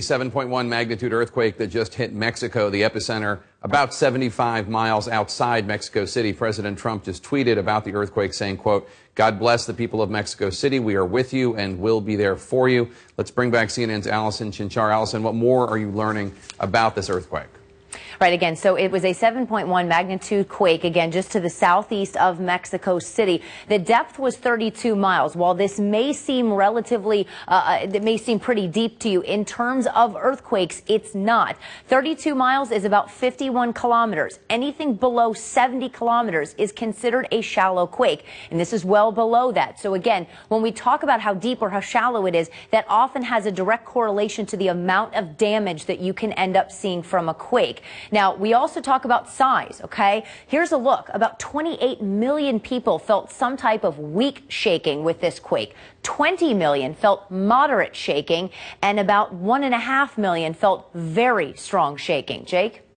7.1 magnitude earthquake that just hit Mexico, the epicenter about 75 miles outside Mexico City. President Trump just tweeted about the earthquake saying, quote, God bless the people of Mexico City. We are with you and will be there for you. Let's bring back CNN's Allison Chinchar. Allison, what more are you learning about this earthquake? Right, again, so it was a 7.1 magnitude quake, again, just to the southeast of Mexico City. The depth was 32 miles. While this may seem relatively, uh, uh, it may seem pretty deep to you, in terms of earthquakes, it's not. 32 miles is about 51 kilometers. Anything below 70 kilometers is considered a shallow quake, and this is well below that. So again, when we talk about how deep or how shallow it is, that often has a direct correlation to the amount of damage that you can end up seeing from a quake. Now, we also talk about size, okay? Here's a look. About 28 million people felt some type of weak shaking with this quake. 20 million felt moderate shaking, and about 1.5 million felt very strong shaking. Jake?